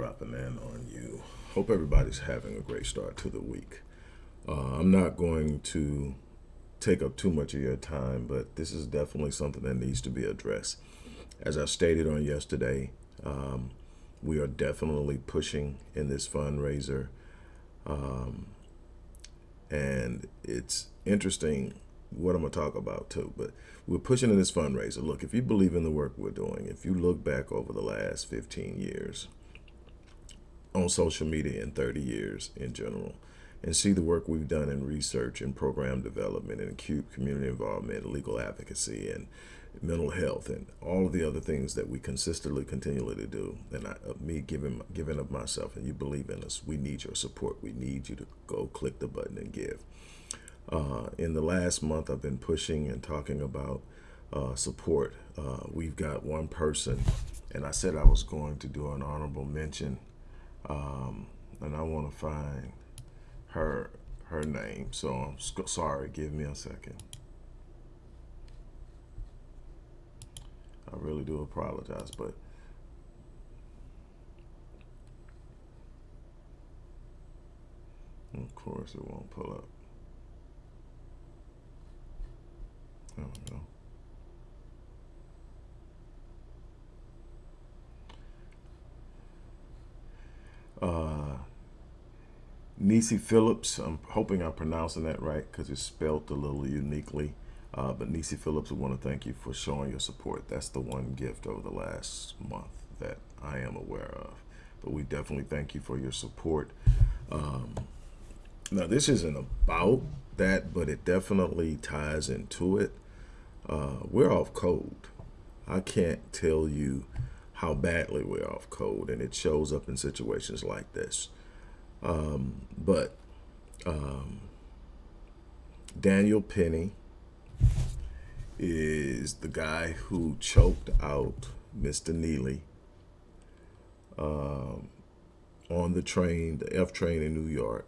dropping in on you. Hope everybody's having a great start to the week. Uh, I'm not going to take up too much of your time, but this is definitely something that needs to be addressed. As I stated on yesterday, um, we are definitely pushing in this fundraiser. Um, and it's interesting what I'm going to talk about too, but we're pushing in this fundraiser. Look, if you believe in the work we're doing, if you look back over the last 15 years on social media in 30 years in general, and see the work we've done in research and program development and acute community involvement, legal advocacy and mental health and all of the other things that we consistently continually to do. And I, me giving giving up myself and you believe in us we need your support. We need you to go click the button and give. Uh, in the last month I've been pushing and talking about uh, support. Uh, we've got one person and I said I was going to do an honorable mention um, and I want to find her her name so I'm sorry give me a second I really do apologize, but of course it won't pull up. There we go. Uh, Nisi Phillips, I'm hoping I'm pronouncing that right because it's spelled a little uniquely. Uh, but Nisi Phillips, we want to thank you for showing your support. That's the one gift over the last month that I am aware of. But we definitely thank you for your support. Um, now, this isn't about that, but it definitely ties into it. Uh, we're off code. I can't tell you how badly we're off code, and it shows up in situations like this. Um, but um, Daniel Penny, is the guy who choked out Mr. Neely um, on the train, the F train in New York,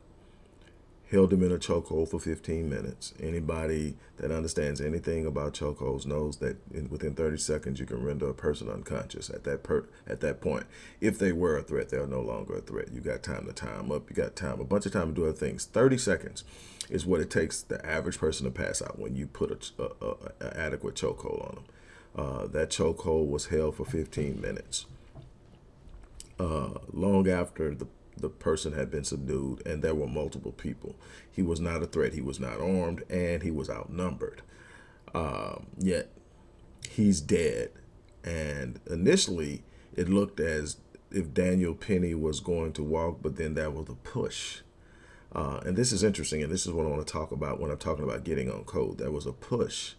held him in a chokehold for 15 minutes. Anybody that understands anything about chokeholds knows that in, within 30 seconds you can render a person unconscious at that per, at that point. If they were a threat, they're no longer a threat. You got time to time up. You got time, a bunch of time to do other things. 30 seconds is what it takes the average person to pass out when you put a, a, a, a adequate chokehold on them. Uh, that chokehold was held for 15 minutes. Uh, long after the the person had been subdued and there were multiple people. He was not a threat. He was not armed and he was outnumbered. Um, yet he's dead. And initially it looked as if Daniel Penny was going to walk, but then that was a push. Uh, and this is interesting, and this is what I want to talk about when I'm talking about getting on code. There was a push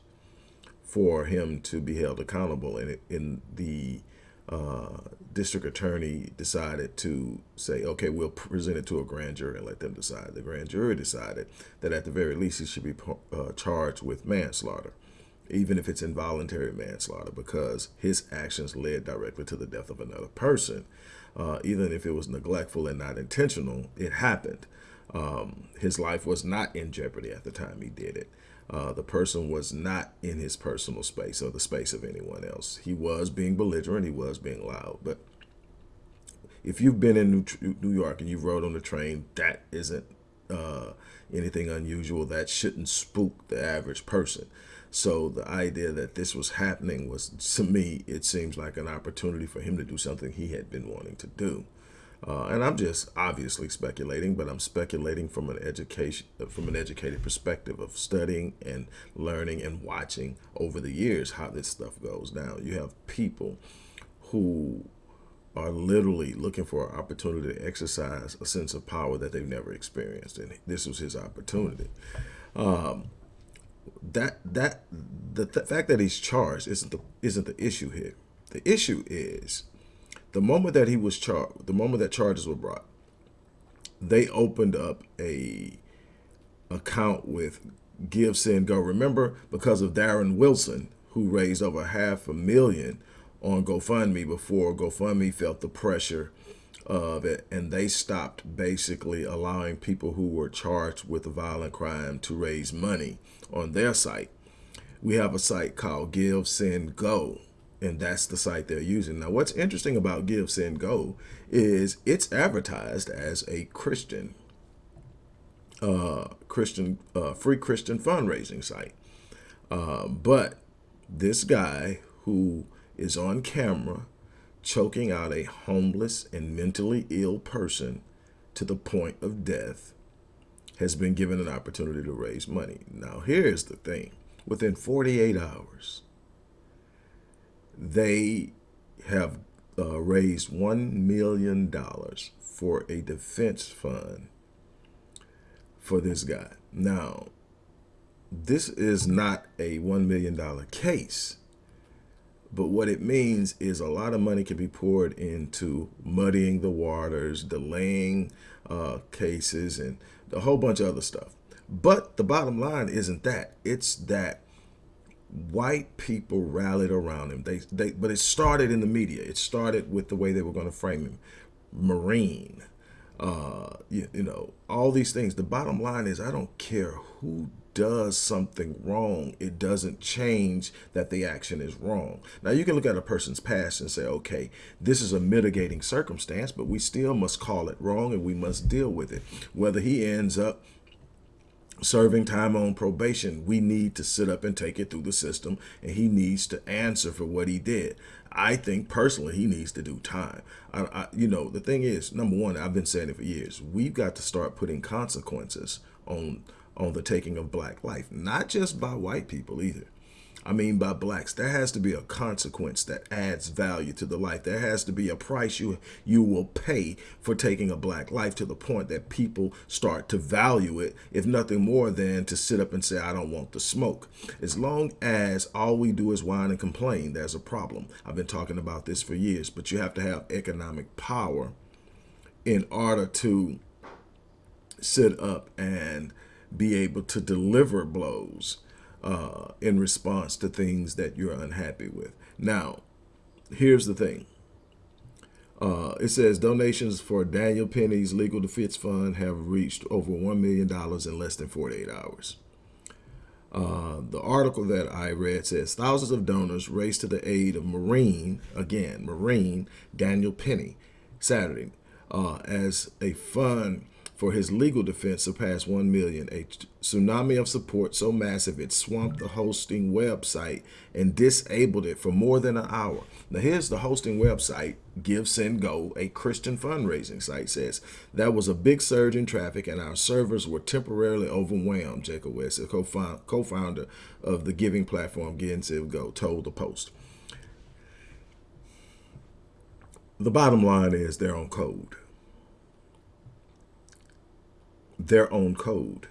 for him to be held accountable, and in the district attorney decided to say, okay, we'll present it to a grand jury and let them decide. The grand jury decided that at the very least he should be uh, charged with manslaughter, even if it's involuntary manslaughter, because his actions led directly to the death of another person. Uh, even if it was neglectful and not intentional, it happened. Um, his life was not in jeopardy at the time he did it. Uh, the person was not in his personal space or the space of anyone else. He was being belligerent, he was being loud. But if you've been in New York and you rode on the train, that isn't uh, anything unusual. That shouldn't spook the average person. So the idea that this was happening was, to me, it seems like an opportunity for him to do something he had been wanting to do. Uh, and I'm just obviously speculating, but I'm speculating from an education, from an educated perspective of studying and learning and watching over the years how this stuff goes Now You have people who are literally looking for an opportunity to exercise a sense of power that they've never experienced, and this was his opportunity. Um, that that the, the fact that he's charged isn't the isn't the issue here. The issue is the moment that he was charged, the moment that charges were brought, they opened up a account with Give, Send, Go. Remember, because of Darren Wilson, who raised over half a million on GoFundMe before GoFundMe felt the pressure of it, and they stopped basically allowing people who were charged with a violent crime to raise money on their site. We have a site called Give, Send, Go and that's the site they're using. Now, what's interesting about Give, Send, Go is it's advertised as a Christian, uh, Christian, uh, free Christian fundraising site. Uh, but this guy who is on camera choking out a homeless and mentally ill person to the point of death has been given an opportunity to raise money. Now, here's the thing. Within 48 hours, they have uh, raised $1 million for a defense fund for this guy. Now, this is not a $1 million case, but what it means is a lot of money can be poured into muddying the waters, delaying uh, cases, and a whole bunch of other stuff. But the bottom line isn't that. It's that white people rallied around him. They, they, but it started in the media. It started with the way they were going to frame him, Marine. Uh, you, you know, all these things. The bottom line is, I don't care who does something wrong, it doesn't change that the action is wrong. Now, you can look at a person's past and say, okay, this is a mitigating circumstance, but we still must call it wrong and we must deal with it. Whether he ends up serving time on probation, we need to sit up and take it through the system, and he needs to answer for what he did. I think personally he needs to do time. I, I, you know, the thing is, number one, I've been saying it for years. We've got to start putting consequences on on the taking of black life, not just by white people either. I mean by blacks. There has to be a consequence that adds value to the life. There has to be a price you you will pay for taking a black life to the point that people start to value it, if nothing more than to sit up and say, I don't want the smoke. As long as all we do is whine and complain, there's a problem. I've been talking about this for years, but you have to have economic power in order to sit up and be able to deliver blows uh, in response to things that you're unhappy with. Now, here's the thing. Uh, it says donations for Daniel Penny's legal defense fund have reached over $1 million in less than 48 hours. Uh, the article that I read says thousands of donors raced to the aid of Marine, again, Marine Daniel Penny, Saturday, uh, as a fund for his legal defense surpassed 1 million. A tsunami of support so massive it swamped the hosting website and disabled it for more than an hour. Now here's the hosting website, Give Send Go, a Christian fundraising site, says that was a big surge in traffic and our servers were temporarily overwhelmed, Jacob Wells, a co-founder of the giving platform Give Send Go, told the Post. The bottom line is they're on code their own code.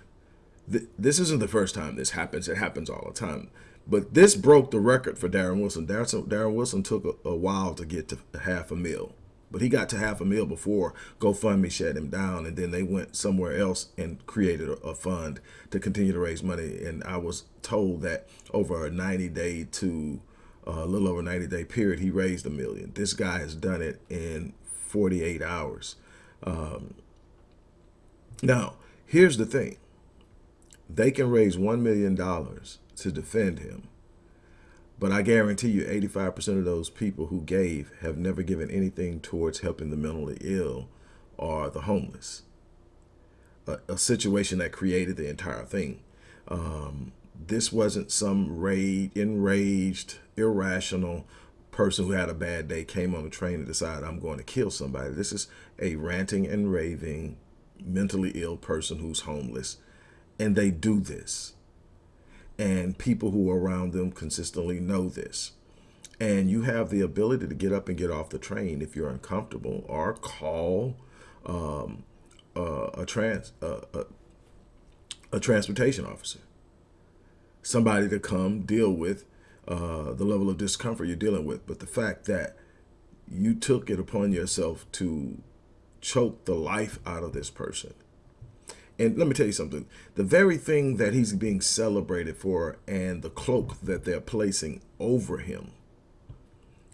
This isn't the first time this happens. It happens all the time. But this broke the record for Darren Wilson. Darren Wilson took a, a while to get to half a mil. But he got to half a mil before GoFundMe shut him down. And then they went somewhere else and created a, a fund to continue to raise money. And I was told that over a 90 day to uh, a little over 90 day period, he raised a million. This guy has done it in 48 hours. Um, now, here's the thing. They can raise $1 million to defend him. But I guarantee you 85% of those people who gave have never given anything towards helping the mentally ill or the homeless. A, a situation that created the entire thing. Um, this wasn't some rage, enraged, irrational person who had a bad day, came on the train and decided I'm going to kill somebody. This is a ranting and raving mentally ill person who's homeless and they do this. And people who are around them consistently know this. And you have the ability to get up and get off the train if you're uncomfortable or call um, uh, a trans uh, a, a, transportation officer. Somebody to come deal with uh, the level of discomfort you're dealing with. But the fact that you took it upon yourself to choke the life out of this person. And let me tell you something, the very thing that he's being celebrated for and the cloak that they're placing over him,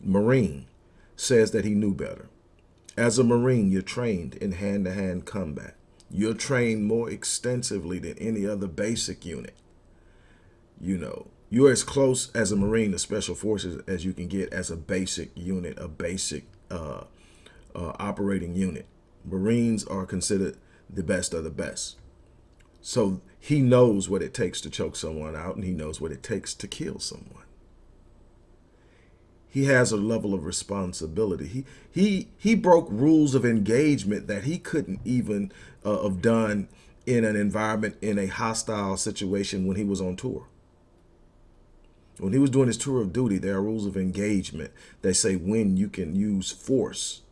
Marine says that he knew better. As a Marine, you're trained in hand-to-hand -hand combat. You're trained more extensively than any other basic unit. You know, you're as close as a Marine to Special Forces as you can get as a basic unit, a basic uh, uh, operating unit. Marines are considered the best of the best. So he knows what it takes to choke someone out and he knows what it takes to kill someone. He has a level of responsibility. He he he broke rules of engagement that he couldn't even uh, have done in an environment in a hostile situation when he was on tour. When he was doing his tour of duty, there are rules of engagement that say when you can use force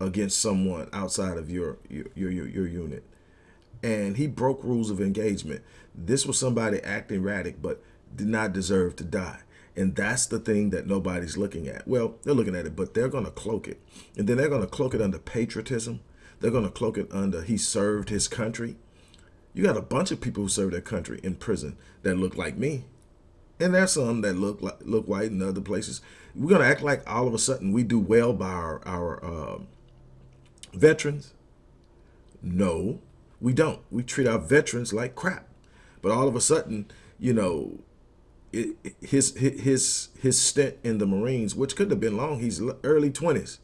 against someone outside of your your your, your unit. And he broke rules of engagement. This was somebody acting erratic, but did not deserve to die. And that's the thing that nobody's looking at. Well, they're looking at it, but they're going to cloak it. And then they're going to cloak it under patriotism. They're going to cloak it under he served his country. You got a bunch of people who serve their country in prison that look like me. And there's some that look like look white in other places. We're gonna act like all of a sudden we do well by our our uh, veterans. No, we don't. We treat our veterans like crap. But all of a sudden, you know, it, his his his stint in the Marines, which could have been long, he's early twenties.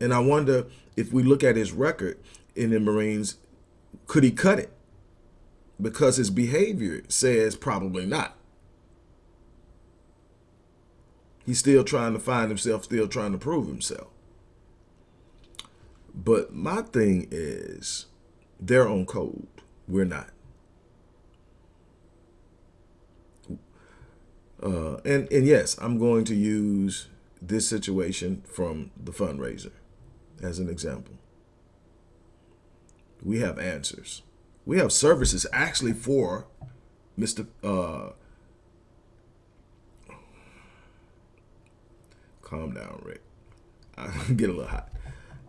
And I wonder if we look at his record in the Marines, could he cut it? because his behavior says probably not. He's still trying to find himself, still trying to prove himself. But my thing is, they're on code. We're not. Uh, and, and yes, I'm going to use this situation from the fundraiser as an example. We have answers we have services actually for Mr. Uh, calm down, Rick. I get a little hot.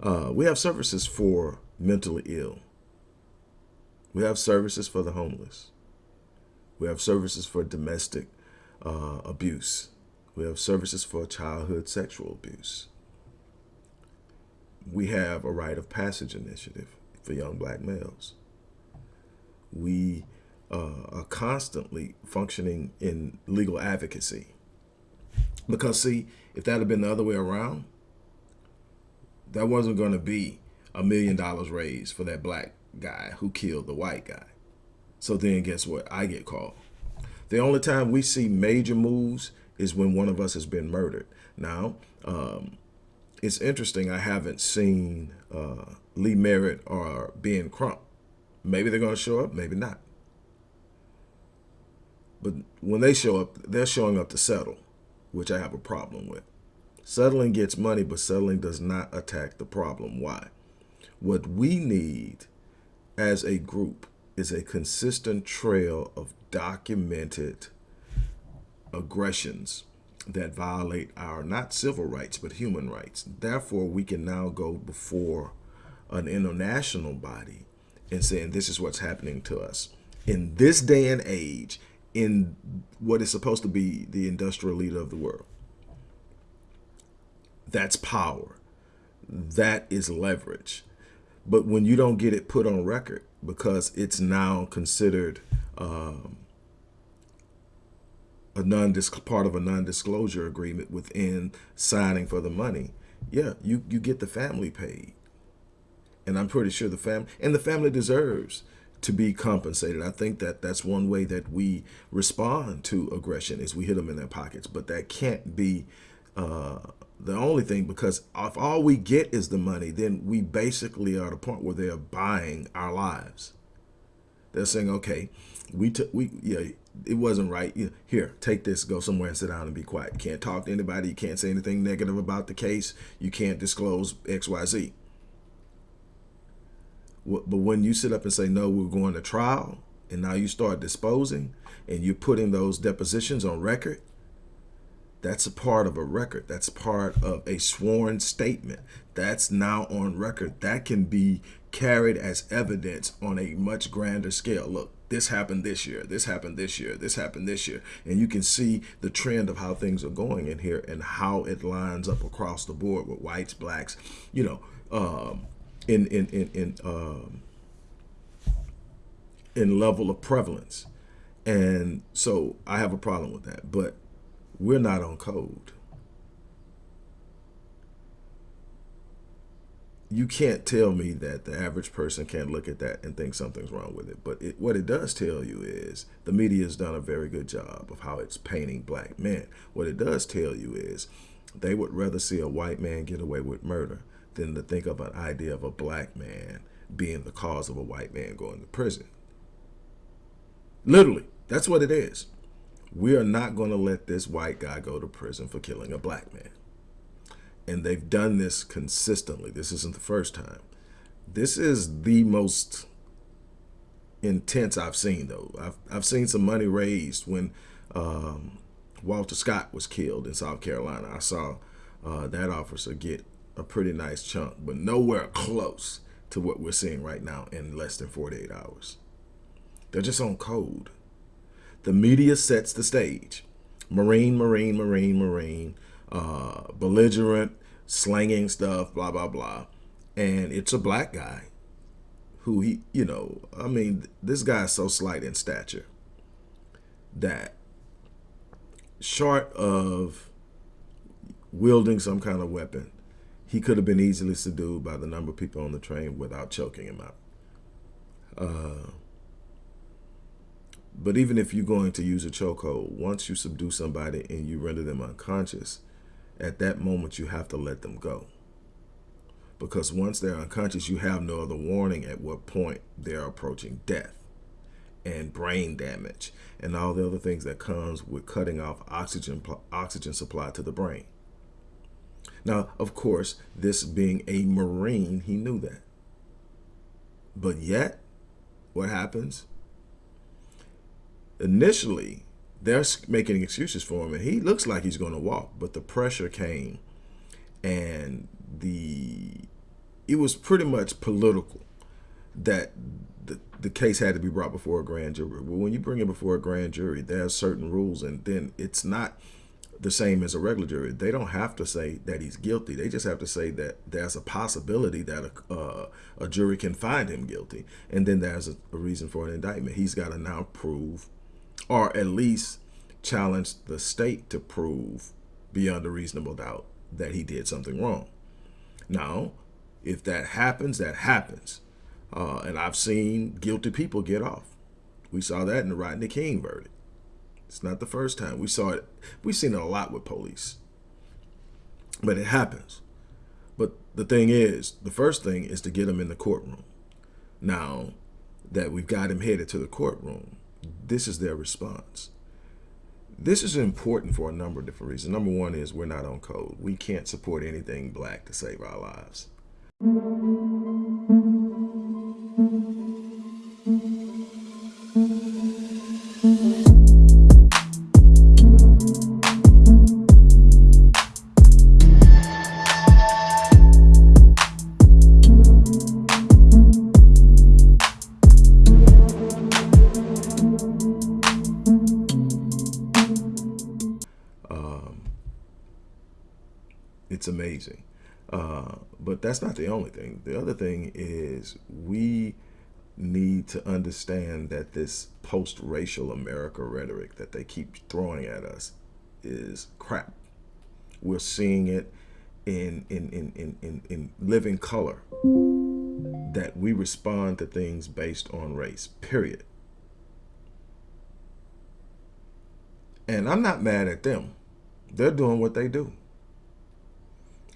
Uh, we have services for mentally ill. We have services for the homeless. We have services for domestic uh, abuse. We have services for childhood sexual abuse. We have a rite of passage initiative for young black males we uh, are constantly functioning in legal advocacy. Because see, if that had been the other way around, that wasn't going to be a million dollars raised for that black guy who killed the white guy. So then guess what? I get called. The only time we see major moves is when one of us has been murdered. Now, um, it's interesting. I haven't seen uh, Lee Merritt or Ben Crump Maybe they're going to show up, maybe not. But when they show up, they're showing up to settle, which I have a problem with. Settling gets money, but settling does not attack the problem. Why? What we need as a group is a consistent trail of documented aggressions that violate our not civil rights but human rights. Therefore, we can now go before an international body and saying this is what's happening to us in this day and age in what is supposed to be the industrial leader of the world. That's power. That is leverage. But when you don't get it put on record because it's now considered um, a non part of a non-disclosure agreement within signing for the money, yeah, you, you get the family paid and I'm pretty sure the family and the family deserves to be compensated. I think that that's one way that we respond to aggression is we hit them in their pockets, but that can't be uh, the only thing because if all we get is the money, then we basically are at a point where they're buying our lives. They're saying, okay, we took, we, yeah, it wasn't right. Here, take this, go somewhere and sit down and be quiet. You can't talk to anybody. You can't say anything negative about the case. You can't disclose X, Y, Z. But when you sit up and say, no, we're going to trial, and now you start disposing, and you're putting those depositions on record, that's a part of a record. That's part of a sworn statement. That's now on record. That can be carried as evidence on a much grander scale. Look, this happened this year, this happened this year, this happened this year. And you can see the trend of how things are going in here and how it lines up across the board with whites, blacks, you know, um, in in in, in um, in level of prevalence. And so I have a problem with that. But we're not on code. You can't tell me that the average person can't look at that and think something's wrong with it. But it, what it does tell you is the media has done a very good job of how it's painting black men. What it does tell you is they would rather see a white man get away with murder than to think of an idea of a black man being the cause of a white man going to prison. Literally, that's what it is. We are not going to let this white guy go to prison for killing a black man. And they've done this consistently. This isn't the first time. This is the most intense I've seen, though. I've, I've seen some money raised when um, Walter Scott was killed in South Carolina. I saw uh, that officer get a pretty nice chunk, but nowhere close to what we're seeing right now in less than 48 hours. They're just on code. The media sets the stage. Marine, Marine, Marine, Marine, uh, belligerent, slanging stuff, blah, blah, blah. And it's a black guy who he, you know, I mean, this guy is so slight in stature that short of wielding some kind of weapon, he could have been easily subdued by the number of people on the train without choking him out. Uh, but even if you're going to use a chokehold, once you subdue somebody and you render them unconscious, at that moment you have to let them go. Because once they're unconscious, you have no other warning at what point they're approaching death and brain damage and all the other things that comes with cutting off oxygen oxygen supply to the brain. Now, of course, this being a Marine, he knew that. But yet, what happens? Initially, they're making excuses for him, and he looks like he's going to walk, but the pressure came, and the it was pretty much political that the, the case had to be brought before a grand jury. Well, when you bring it before a grand jury, there are certain rules, and then it's not the same as a regular jury. They don't have to say that he's guilty. They just have to say that there's a possibility that a, uh, a jury can find him guilty. And then there's a, a reason for an indictment. He's got to now prove, or at least challenge the state to prove beyond a reasonable doubt that he did something wrong. Now, if that happens, that happens. Uh, and I've seen guilty people get off. We saw that in the Rodney King verdict. It's not the first time. We saw it. We've seen it a lot with police. But it happens. But the thing is, the first thing is to get him in the courtroom. Now that we've got him headed to the courtroom, this is their response. This is important for a number of different reasons. Number one is we're not on code. We can't support anything black to save our lives. The other thing is we need to understand that this post-racial America rhetoric that they keep throwing at us is crap. We're seeing it in in in in in, in living color that we respond to things based on race. Period. And I'm not mad at them. They're doing what they do.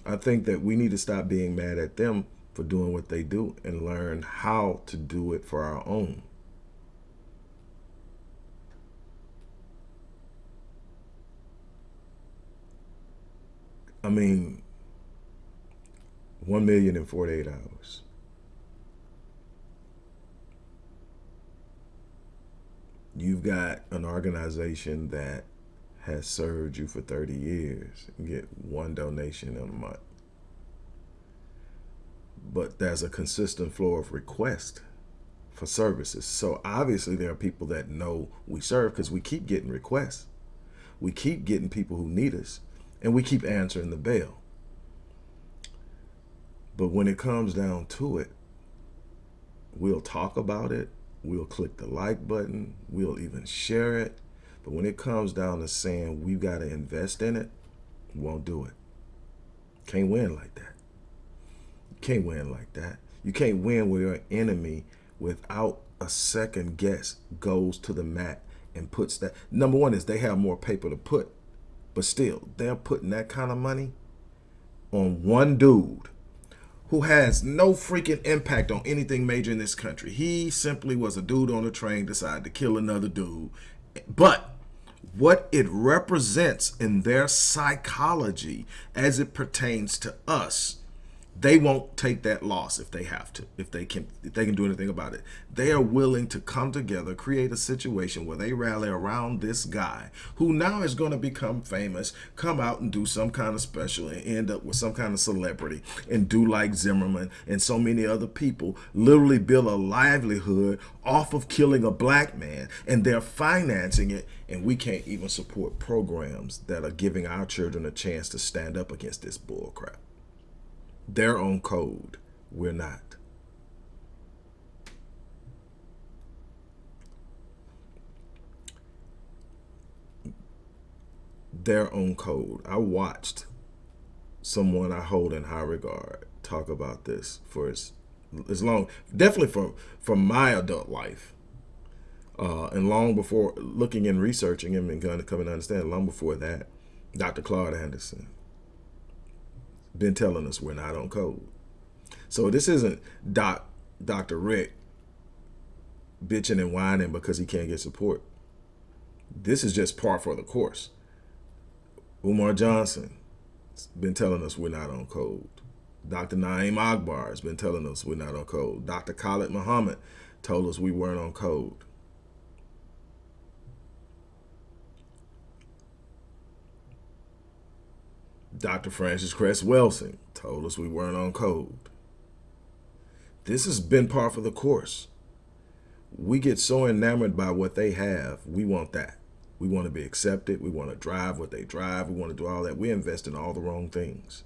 I think that we need to stop being mad at them for doing what they do and learn how to do it for our own. I mean, 1 million in 48 hours. You've got an organization that has served you for 30 years and get one donation a month. But there's a consistent flow of request for services. So obviously there are people that know we serve because we keep getting requests. We keep getting people who need us and we keep answering the bell. But when it comes down to it, we'll talk about it We'll click the like button. We'll even share it. But when it comes down to saying we've got to invest in it, won't do it. Can't win like that. Can't win like that. You can't win where your enemy, without a second guess, goes to the mat and puts that. Number one is they have more paper to put, but still, they're putting that kind of money on one dude who has no freaking impact on anything major in this country. He simply was a dude on a train, decided to kill another dude. But what it represents in their psychology as it pertains to us they won't take that loss if they have to if they can if they can do anything about it. They are willing to come together create a situation where they rally around this guy who now is going to become famous come out and do some kind of special and end up with some kind of celebrity and do like Zimmerman and so many other people literally build a livelihood off of killing a black man and they're financing it. And we can't even support programs that are giving our children a chance to stand up against this bull crap their own code. We're not. Their own code. I watched someone I hold in high regard talk about this for as, as long, definitely from, from my adult life. Uh, and long before looking and researching him and going to understand, long before that, Dr. Claude Anderson, been telling us we're not on code. So this isn't Doc, Dr. Rick bitching and whining because he can't get support. This is just par for the course. Umar Johnson has been telling us we're not on code. Dr. Na'im Akbar has been telling us we're not on code. Dr. Khalid Muhammad told us we weren't on code. Dr. Frances Cress Welsing told us we weren't on code. This has been par for the course. We get so enamored by what they have, we want that. We want to be accepted. We want to drive what they drive. We want to do all that. We invest in all the wrong things.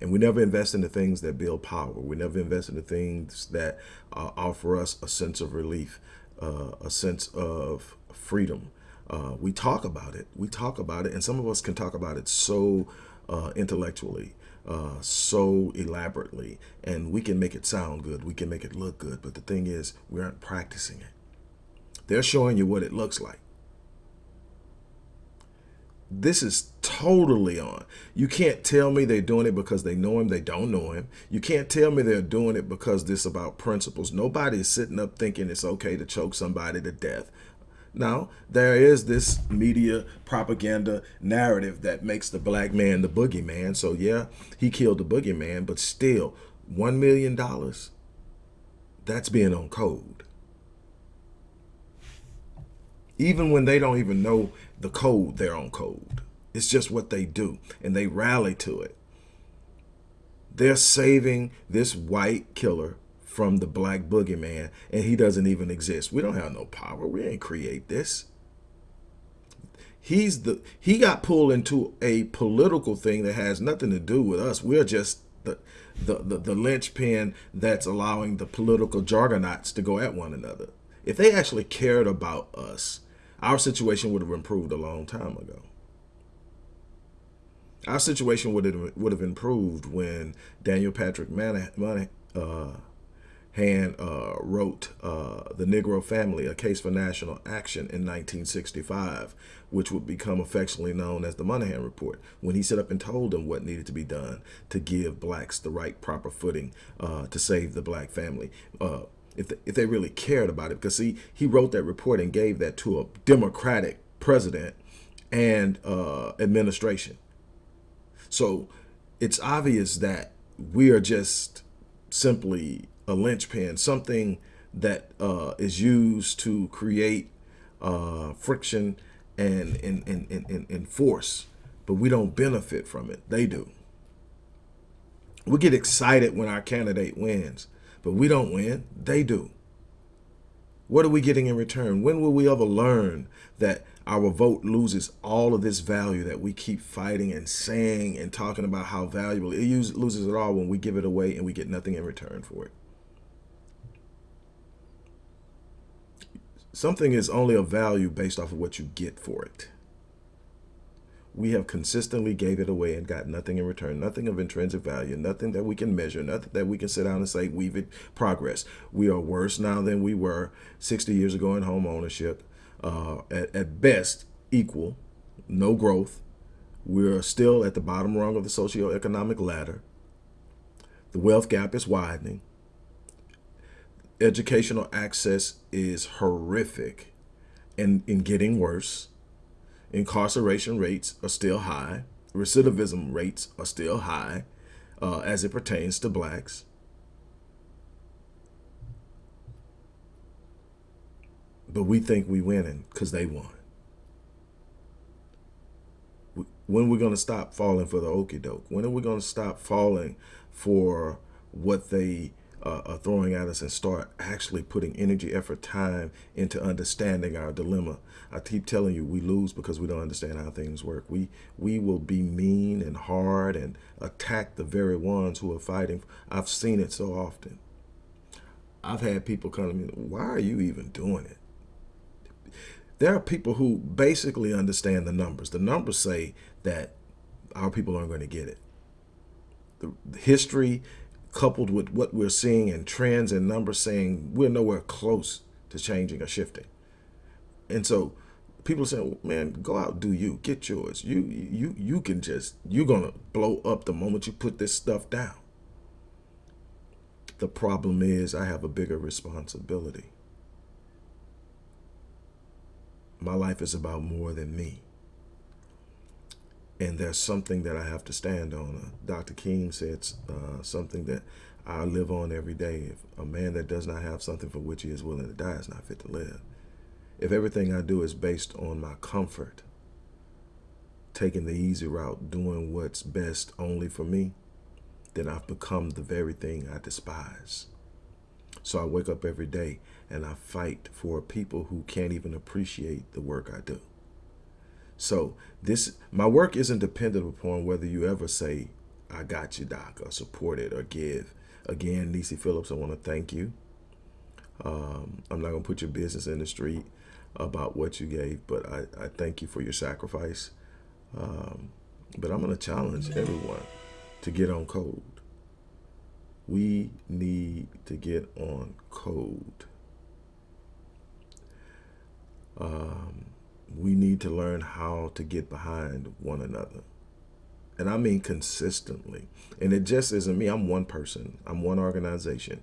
And we never invest in the things that build power. We never invest in the things that uh, offer us a sense of relief, uh, a sense of freedom. Uh, we talk about it. We talk about it. And some of us can talk about it so uh, intellectually, uh, so elaborately, and we can make it sound good. We can make it look good. But the thing is, we aren't practicing it. They're showing you what it looks like. This is totally on. You can't tell me they're doing it because they know him. They don't know him. You can't tell me they're doing it because this about principles. Nobody is sitting up thinking it's okay to choke somebody to death now, there is this media propaganda narrative that makes the black man the boogeyman. So yeah, he killed the boogeyman, but still, $1 million, that's being on code. Even when they don't even know the code, they're on code. It's just what they do, and they rally to it. They're saving this white killer from the black boogeyman and he doesn't even exist. We don't have no power. We ain't create this. He's the he got pulled into a political thing that has nothing to do with us. We're just the the the, the linchpin that's allowing the political jargonauts to go at one another. If they actually cared about us, our situation would have improved a long time ago. Our situation would have would have improved when Daniel Patrick Moynihan, uh, Hand uh, wrote uh, The Negro Family, A Case for National Action in 1965, which would become affectionately known as the Moynihan Report, when he set up and told them what needed to be done to give blacks the right proper footing uh, to save the black family. Uh, if, the, if they really cared about it, because see, he wrote that report and gave that to a Democratic president and uh, administration. So it's obvious that we are just simply a linchpin, something that uh, is used to create uh, friction and, and, and, and, and force, but we don't benefit from it. They do. We get excited when our candidate wins, but we don't win. They do. What are we getting in return? When will we ever learn that our vote loses all of this value that we keep fighting and saying and talking about how valuable it loses it all when we give it away and we get nothing in return for it? Something is only of value based off of what you get for it. We have consistently gave it away and got nothing in return, nothing of intrinsic value, nothing that we can measure, nothing that we can sit down and say we've progress. We are worse now than we were 60 years ago in home ownership. Uh, at, at best, equal, no growth. We're still at the bottom rung of the socioeconomic ladder. The wealth gap is widening. Educational access is horrific and in getting worse. Incarceration rates are still high. Recidivism rates are still high uh, as it pertains to blacks. But we think we winning because they won. When are we going to stop falling for the okey doke? When are we going to stop falling for what they uh, are throwing at us and start actually putting energy, effort, time into understanding our dilemma. I keep telling you, we lose because we don't understand how things work. We we will be mean and hard and attack the very ones who are fighting. I've seen it so often. I've had people come to me, why are you even doing it? There are people who basically understand the numbers. The numbers say that our people aren't going to get it. The history coupled with what we're seeing in trends and numbers saying we're nowhere close to changing or shifting. And so people saying, man, go out, do you, get yours. You, you, you can just, you're going to blow up the moment you put this stuff down. The problem is I have a bigger responsibility. My life is about more than me and there's something that I have to stand on. Uh, Dr. King said uh, something that I live on every day. If a man that does not have something for which he is willing to die is not fit to live. If everything I do is based on my comfort, taking the easy route, doing what's best only for me, then I've become the very thing I despise. So I wake up every day and I fight for people who can't even appreciate the work I do. So this, my work isn't dependent upon whether you ever say, I got you, doc, or support it or give. Again, Nisi Phillips, I want to thank you. Um, I'm not going to put your business in the street about what you gave, but I, I thank you for your sacrifice. Um, but I'm going to challenge everyone to get on code. We need to get on code. Um, we need to learn how to get behind one another. And I mean consistently. And it just isn't me. I'm one person. I'm one organization.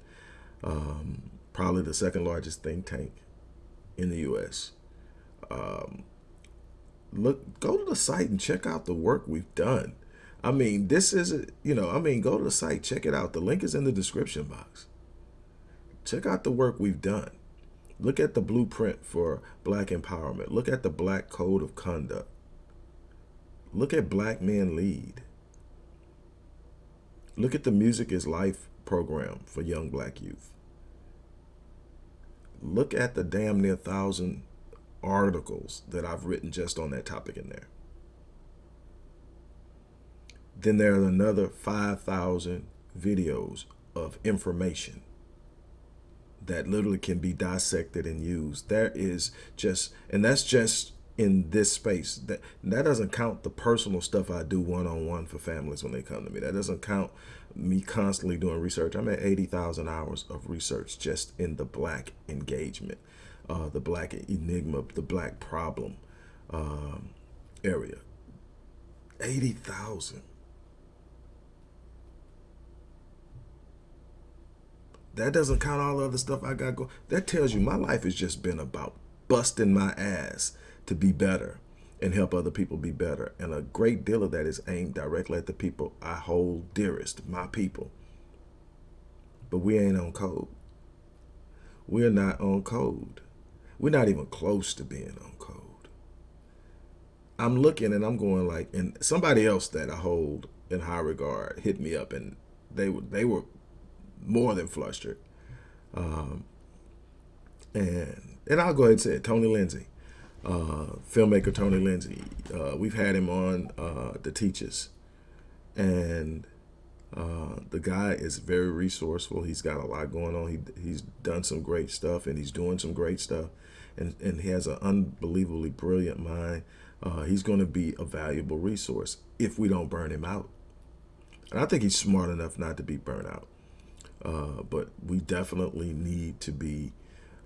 Um, probably the second largest think tank in the U.S. Um, look, go to the site and check out the work we've done. I mean, this is, you know, I mean, go to the site, check it out. The link is in the description box. Check out the work we've done. Look at the blueprint for black empowerment. Look at the black code of conduct. Look at Black Men Lead. Look at the Music is Life program for young black youth. Look at the damn near thousand articles that I've written just on that topic in there. Then there are another 5,000 videos of information that literally can be dissected and used. There is just, and that's just in this space. That that doesn't count the personal stuff I do one-on-one for families when they come to me. That doesn't count me constantly doing research. I'm at 80,000 hours of research just in the black engagement, uh, the black enigma, the black problem um, area. 80,000. That doesn't count all the other stuff I got going. That tells you my life has just been about busting my ass to be better and help other people be better. And a great deal of that is aimed directly at the people I hold dearest, my people. But we ain't on code. We're not on code. We're not even close to being on code. I'm looking and I'm going like, and somebody else that I hold in high regard hit me up and they were, they were more than flustered. Um, and and I'll go ahead and say it, Tony Lindsay, uh, filmmaker Tony Lindsay. Uh, we've had him on uh, The Teachers. And Uh, the guy is very resourceful. He's got a lot going on. He, he's done some great stuff and he's doing some great stuff. And, and he has an unbelievably brilliant mind. Uh, he's going to be a valuable resource if we don't burn him out. And I think he's smart enough not to be burnt out. Uh, but we definitely need to be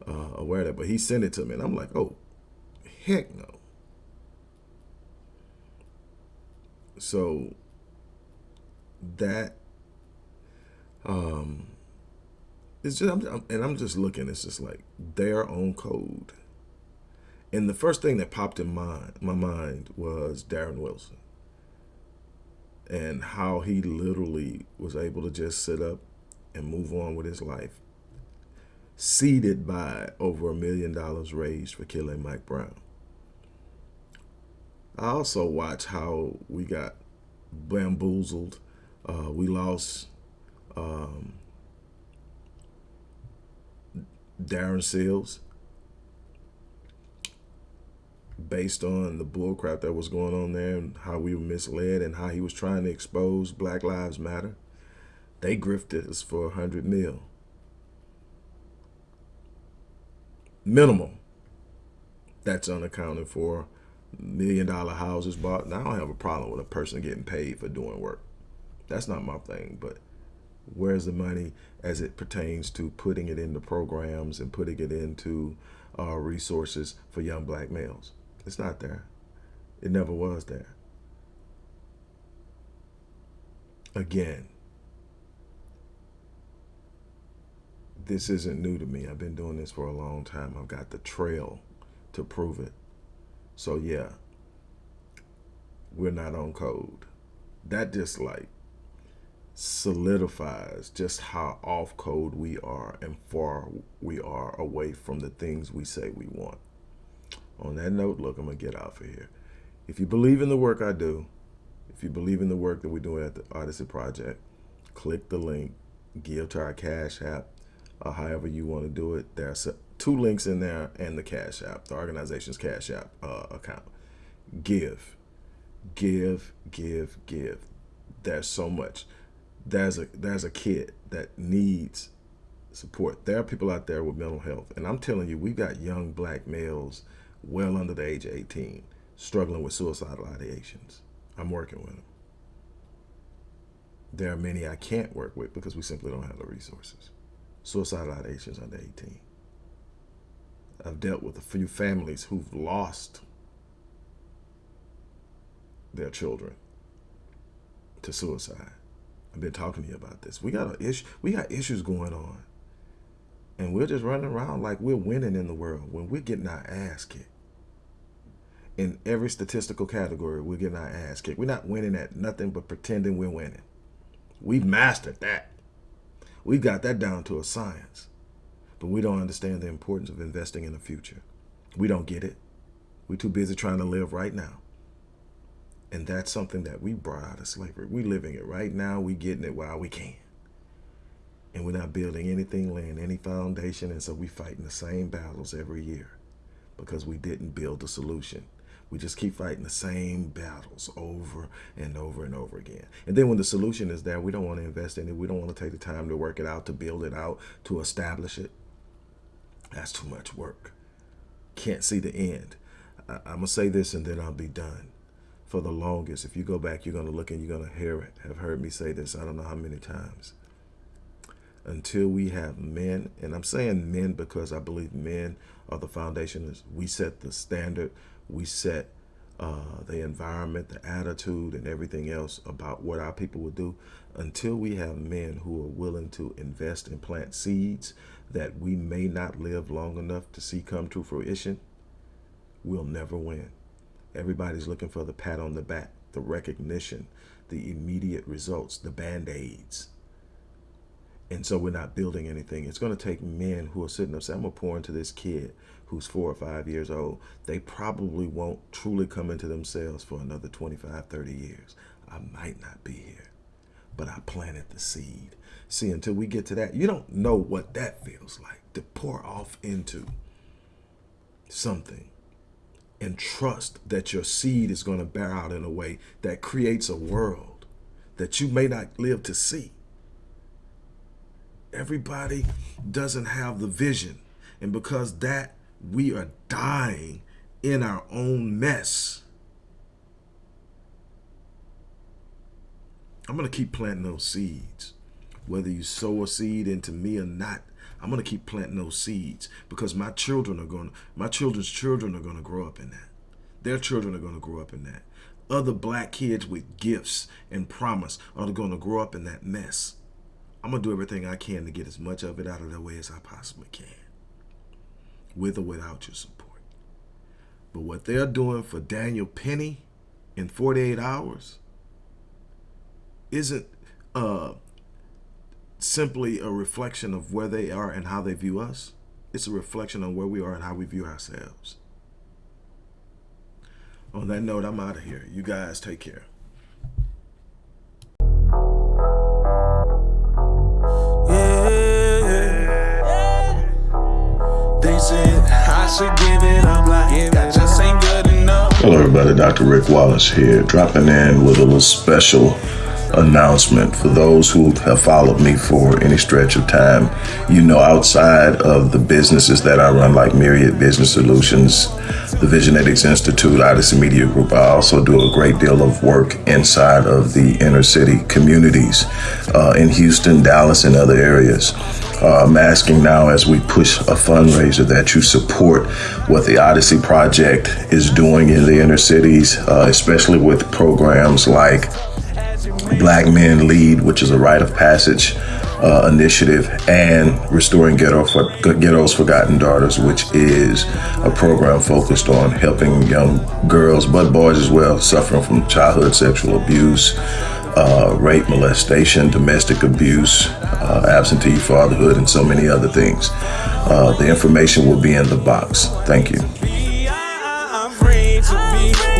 uh, aware of that. But he sent it to me and I'm like, oh, heck no. So that um it's just I'm, I'm, and I'm just looking it's just like their own code and the first thing that popped in mind my mind was Darren Wilson and how he literally was able to just sit up and move on with his life seeded by over a million dollars raised for killing Mike Brown I also watch how we got bamboozled uh, we lost um, Darren Seals based on the bullcrap that was going on there and how we were misled and how he was trying to expose Black Lives Matter. They grifted us for a hundred mil. Minimum. That's unaccounted for. Million dollar houses bought. Now I don't have a problem with a person getting paid for doing work. That's not my thing, but where's the money as it pertains to putting it into programs and putting it into uh, resources for young black males? It's not there. It never was there. Again, this isn't new to me. I've been doing this for a long time. I've got the trail to prove it. So yeah, we're not on code. That just like solidifies just how off code we are and far we are away from the things we say we want. On that note, look, I'm going to get out of here. If you believe in the work I do, if you believe in the work that we're doing at the Odyssey Project, click the link, give to our Cash App, or however you want to do it. There's two links in there and the Cash App, the organization's Cash App uh, account. Give, give, give, give. There's so much there's a there's a kid that needs support. There are people out there with mental health, and I'm telling you, we've got young black males well under the age of 18 struggling with suicidal ideations. I'm working with them. There are many I can't work with because we simply don't have the resources. Suicidal ideations under 18. I've dealt with a few families who've lost their children to suicide. I've been talking to you about this. We got a issue. We got issues going on, and we're just running around like we're winning in the world when we're getting our ass kicked. In every statistical category, we're getting our ass kicked. We're not winning at nothing but pretending we're winning. We've mastered that. We've got that down to a science. But we don't understand the importance of investing in the future. We don't get it. We're too busy trying to live right now. And that's something that we brought out of slavery. We're living it right now. We're getting it while we can. And we're not building anything, laying any foundation. And so we're fighting the same battles every year because we didn't build a solution. We just keep fighting the same battles over and over and over again. And then when the solution is there, we don't want to invest in it. We don't want to take the time to work it out, to build it out, to establish it. That's too much work. Can't see the end. I, am going to say this and then I'll be done for the longest. If you go back, you're going to look and you're going to hear it, have heard me say this, I don't know how many times. Until we have men, and I'm saying men because I believe men are the foundation. We set the standard, we set uh, the environment, the attitude, and everything else about what our people will do. Until we have men who are willing to invest and plant seeds that we may not live long enough to see come to fruition, we'll never win. Everybody's looking for the pat on the back, the recognition, the immediate results, the band-aids. And so we're not building anything. It's going to take men who are sitting there saying, I'm going to pour into this kid who's four or five years old. They probably won't truly come into themselves for another 25, 30 years. I might not be here, but I planted the seed. See, until we get to that, you don't know what that feels like to pour off into something and trust that your seed is going to bear out in a way that creates a world that you may not live to see. Everybody doesn't have the vision. And because that, we are dying in our own mess. I'm going to keep planting those seeds. Whether you sow a seed into me or not, I'm going to keep planting those seeds because my children are going to, my children's children are going to grow up in that. Their children are going to grow up in that. Other black kids with gifts and promise are going to grow up in that mess. I'm going to do everything I can to get as much of it out of their way as I possibly can, with or without your support. But what they're doing for Daniel Penny in 48 hours isn't uh, simply a reflection of where they are and how they view us. It's a reflection on where we are and how we view ourselves. On that note, I'm out of here. You guys take care. Hello, everybody. Dr. Rick Wallace here, dropping in with a little special announcement for those who have followed me for any stretch of time. You know, outside of the businesses that I run, like Myriad Business Solutions, the Visionetics Institute, Odyssey Media Group, I also do a great deal of work inside of the inner city communities uh, in Houston, Dallas, and other areas. Uh, I'm asking now as we push a fundraiser that you support what the Odyssey Project is doing in the inner cities, uh, especially with programs like Black Men Lead, which is a rite of passage uh, initiative, and Restoring Ghetto for, Ghetto's Forgotten Daughters, which is a program focused on helping young girls, but boys as well, suffering from childhood sexual abuse, uh, rape, molestation, domestic abuse, uh, absentee fatherhood, and so many other things. Uh, the information will be in the box. Thank you. Thank you.